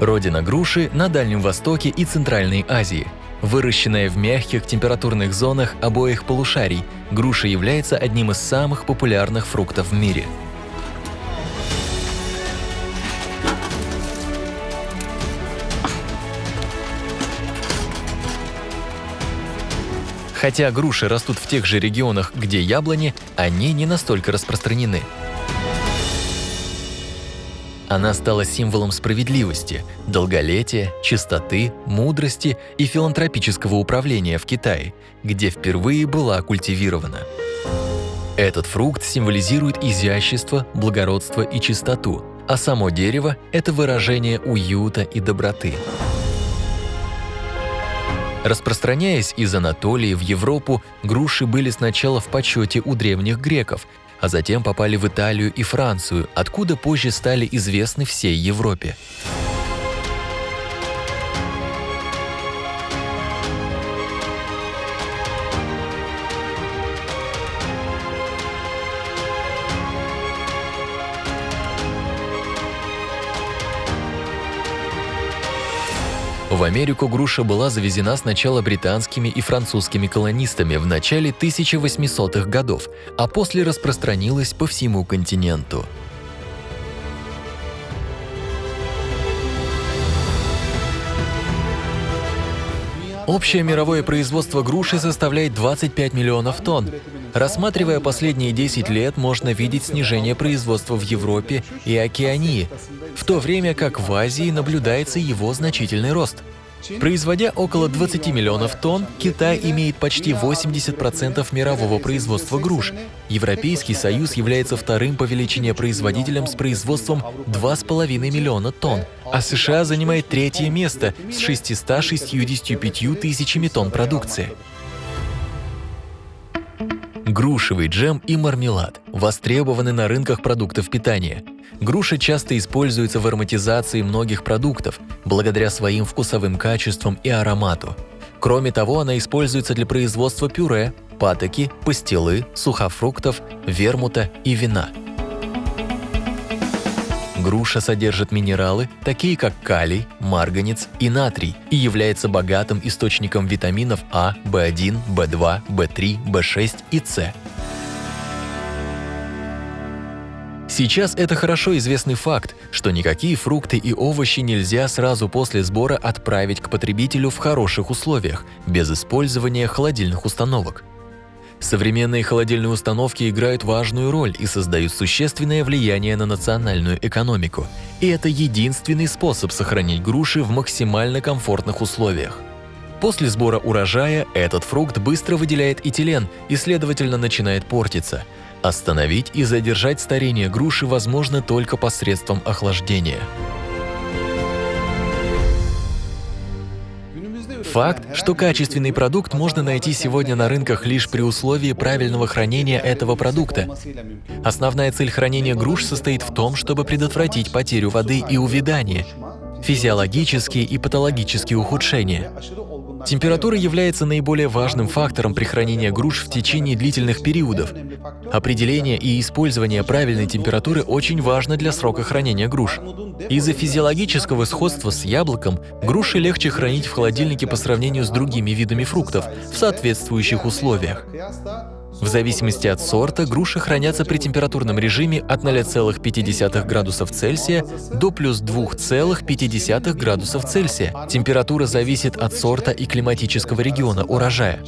Родина груши на Дальнем Востоке и Центральной Азии. Выращенная в мягких температурных зонах обоих полушарий, груша является одним из самых популярных фруктов в мире. Хотя груши растут в тех же регионах, где яблони, они не настолько распространены. Она стала символом справедливости, долголетия, чистоты, мудрости и филантропического управления в Китае, где впервые была культивирована. Этот фрукт символизирует изящество, благородство и чистоту, а само дерево – это выражение уюта и доброты. Распространяясь из Анатолии в Европу, груши были сначала в почете у древних греков, а затем попали в Италию и Францию, откуда позже стали известны всей Европе. В Америку груша была завезена сначала британскими и французскими колонистами в начале 1800-х годов, а после распространилась по всему континенту. Общее мировое производство груши составляет 25 миллионов тонн. Рассматривая последние 10 лет, можно видеть снижение производства в Европе и Океании, в то время как в Азии наблюдается его значительный рост. Производя около 20 миллионов тонн, Китай имеет почти 80% мирового производства груш. Европейский Союз является вторым по величине производителем с производством 2,5 миллиона тонн, а США занимает третье место с 665 тысячами тонн продукции. Грушевый джем и мармелад востребованы на рынках продуктов питания. Груша часто используется в ароматизации многих продуктов, благодаря своим вкусовым качествам и аромату. Кроме того, она используется для производства пюре, патоки, пастилы, сухофруктов, вермута и вина. Груша содержит минералы, такие как калий, марганец и натрий, и является богатым источником витаминов А, В1, В2, В3, В6 и С. Сейчас это хорошо известный факт, что никакие фрукты и овощи нельзя сразу после сбора отправить к потребителю в хороших условиях, без использования холодильных установок. Современные холодильные установки играют важную роль и создают существенное влияние на национальную экономику. И это единственный способ сохранить груши в максимально комфортных условиях. После сбора урожая этот фрукт быстро выделяет этилен и, следовательно, начинает портиться. Остановить и задержать старение груши возможно только посредством охлаждения. Факт, что качественный продукт можно найти сегодня на рынках лишь при условии правильного хранения этого продукта. Основная цель хранения груш состоит в том, чтобы предотвратить потерю воды и увядание, физиологические и патологические ухудшения. Температура является наиболее важным фактором при хранении груш в течение длительных периодов. Определение и использование правильной температуры очень важно для срока хранения груш. Из-за физиологического сходства с яблоком груши легче хранить в холодильнике по сравнению с другими видами фруктов в соответствующих условиях. В зависимости от сорта, груши хранятся при температурном режиме от 0,5 градусов Цельсия до плюс 2,5 градусов Цельсия. Температура зависит от сорта и климатического региона урожая.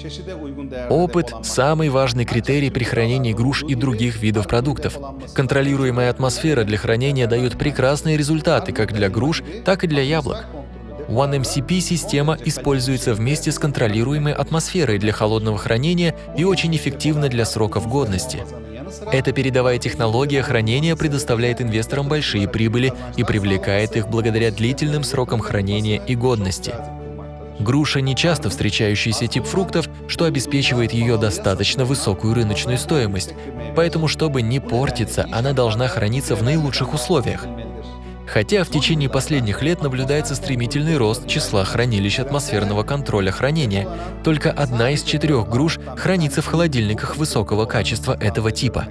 Опыт – самый важный критерий при хранении груш и других видов продуктов. Контролируемая атмосфера для хранения дает прекрасные результаты как для груш, так и для яблок. OneMCP-система используется вместе с контролируемой атмосферой для холодного хранения и очень эффективна для сроков годности. Эта передовая технология хранения предоставляет инвесторам большие прибыли и привлекает их благодаря длительным срокам хранения и годности. Груша – не часто встречающийся тип фруктов, что обеспечивает ее достаточно высокую рыночную стоимость, поэтому, чтобы не портиться, она должна храниться в наилучших условиях. Хотя в течение последних лет наблюдается стремительный рост числа хранилищ атмосферного контроля хранения, только одна из четырех груш хранится в холодильниках высокого качества этого типа.